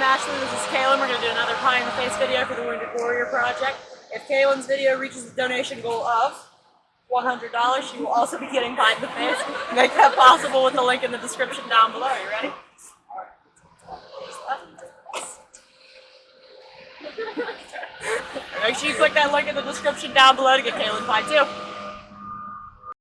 I'm Ashley, this is Kaylin. We're going to do another Pie in the Face video for the Wounded Warrior Project. If Kaylin's video reaches the donation goal of $100, she will also be getting Pie in the Face. Make that possible with the link in the description down below. Are You ready? Make sure you click that link in the description down below to get Kaylin Pie too.